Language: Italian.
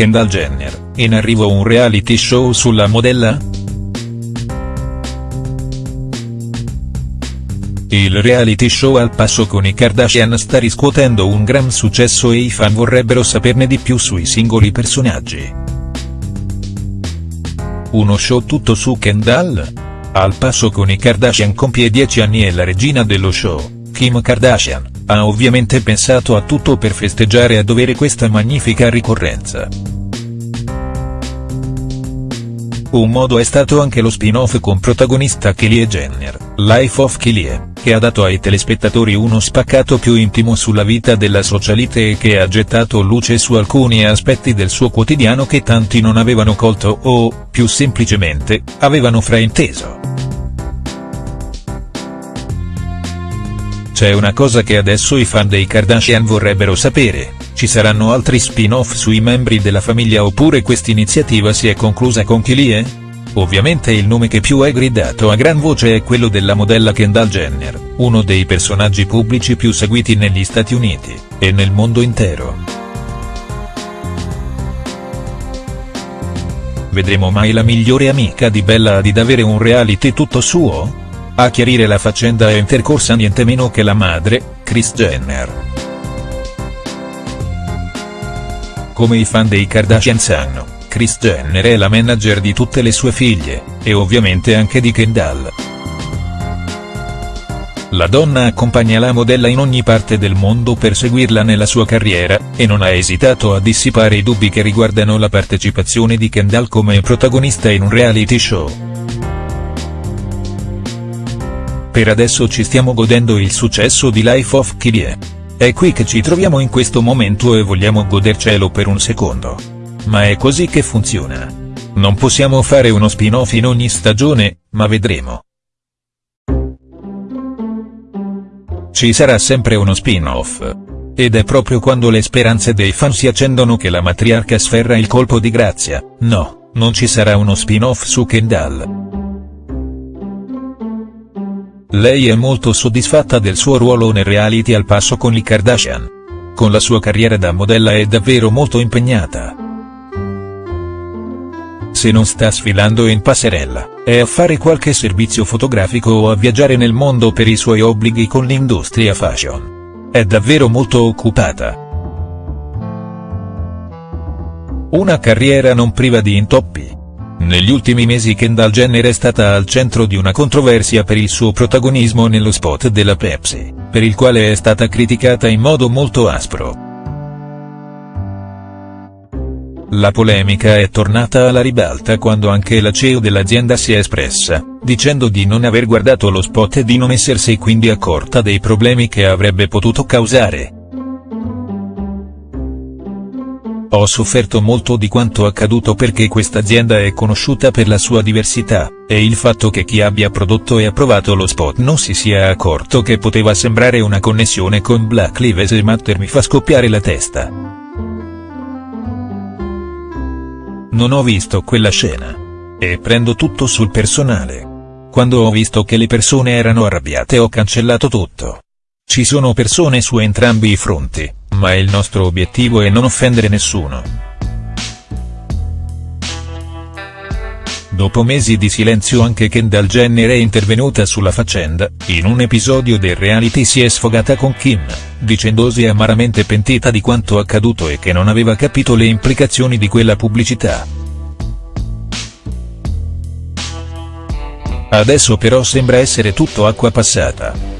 Kendall Jenner, in arrivo un reality show sulla modella?. Il reality show al passo con i Kardashian sta riscuotendo un gran successo e i fan vorrebbero saperne di più sui singoli personaggi. Uno show tutto su Kendall? Al passo con i Kardashian compie 10 anni e la regina dello show, Kim Kardashian, ha ovviamente pensato a tutto per festeggiare a dovere questa magnifica ricorrenza. Un modo è stato anche lo spin-off con protagonista Kylie Jenner, Life of Kylie, che ha dato ai telespettatori uno spaccato più intimo sulla vita della socialite e che ha gettato luce su alcuni aspetti del suo quotidiano che tanti non avevano colto o, più semplicemente, avevano frainteso. C'è una cosa che adesso i fan dei Kardashian vorrebbero sapere, ci saranno altri spin-off sui membri della famiglia oppure quest'iniziativa si è conclusa con Kylie? Ovviamente il nome che più è gridato a gran voce è quello della modella Kendall Jenner, uno dei personaggi pubblici più seguiti negli Stati Uniti, e nel mondo intero. Vedremo mai la migliore amica di Bella Hadid avere un reality tutto suo? A chiarire la faccenda è intercorsa niente meno che la madre, Kris Jenner. Come i fan dei Kardashian sanno, Kris Jenner è la manager di tutte le sue figlie, e ovviamente anche di Kendall. La donna accompagna la modella in ogni parte del mondo per seguirla nella sua carriera, e non ha esitato a dissipare i dubbi che riguardano la partecipazione di Kendall come protagonista in un reality show. Per adesso ci stiamo godendo il successo di Life of Kylie. È qui che ci troviamo in questo momento e vogliamo godercelo per un secondo. Ma è così che funziona. Non possiamo fare uno spin-off in ogni stagione, ma vedremo. Ci sarà sempre uno spin-off. Ed è proprio quando le speranze dei fan si accendono che la matriarca sferra il colpo di grazia, no, non ci sarà uno spin-off su Kendall. Lei è molto soddisfatta del suo ruolo nel reality al passo con i Kardashian. Con la sua carriera da modella è davvero molto impegnata. Se non sta sfilando in passerella, è a fare qualche servizio fotografico o a viaggiare nel mondo per i suoi obblighi con l'industria fashion. È davvero molto occupata. Una carriera non priva di intoppi. Negli ultimi mesi Kendall Jenner è stata al centro di una controversia per il suo protagonismo nello spot della Pepsi, per il quale è stata criticata in modo molto aspro. La polemica è tornata alla ribalta quando anche la CEO dell'azienda si è espressa, dicendo di non aver guardato lo spot e di non essersi quindi accorta dei problemi che avrebbe potuto causare. Ho sofferto molto di quanto accaduto perché questa azienda è conosciuta per la sua diversità, e il fatto che chi abbia prodotto e approvato lo spot non si sia accorto che poteva sembrare una connessione con Black Lives Matter mi fa scoppiare la testa. Non ho visto quella scena. E prendo tutto sul personale. Quando ho visto che le persone erano arrabbiate ho cancellato tutto. Ci sono persone su entrambi i fronti ma il nostro obiettivo è non offendere nessuno. Dopo mesi di silenzio anche Kendall Jenner è intervenuta sulla faccenda, in un episodio del reality si è sfogata con Kim, dicendosi amaramente pentita di quanto accaduto e che non aveva capito le implicazioni di quella pubblicità. Adesso però sembra essere tutto acqua passata.